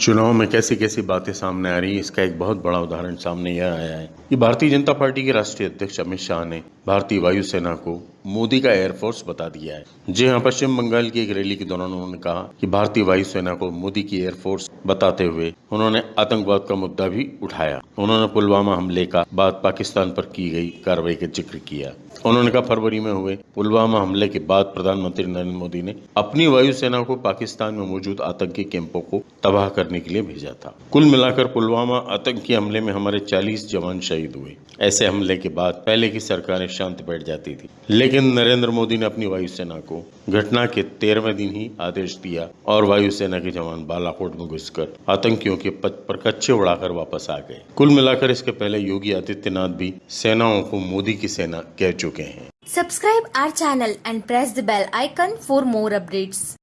चुनाव में कैसी कैसी बातें सामने आ रही है, इसका एक बहुत बड़ा उदाहरण सामने यह आया है कि भारतीय जनता पार्टी के राष्ट्रीय अध्यक्ष अमित शाह ने भारतीय वायुसेना को मोदी का एयरफोर्स बता दिया है। जी हाँ पश्चिम बंगाल की एक रैली के दौरान उन्होंने कहा कि भारतीय वायुसेना को मोदी की एयरफोर्स बताते हुए उन्होंने आतंकवाद का मुद्दा भी उठाया। उन्होंने पुलवामा हमले का बाद पाकिस्तान पर की गई कार्रवाई का ज़िक्र किया। उन्होंने कहा, फरवरी में हुए पुलवामा हमले के बाद प्रधानमंत्री नरेंद्र मोदी ने अपनी वायुसेना को पाकिस्तान में मौजूद आतंकी कैंपों को तबाह करने के लिए भेजा था। कुल मिलाकर पुलवामा आतंकी हमले में हमारे 40 जवान शहीद हुए। ऐसे हमले के बाद पहले की सरकारें शांत बैठ जाती थी, लेकिन नरेंद्र मोदी ने अपनी वायुसेना को घटना के तेरहवें दिन ही आदेश दिया और वायुसेना के जवान बालाकोट में घुसकर आतंकियों के पद पर कच्चे उड़ाकर वापस आ गए कुल मिलाकर इसके पहले योगी आदित्यनाथ भी सेनाओं को मोदी की सेना कह चुके हैं subscribe our channel and press the bell icon for more updates.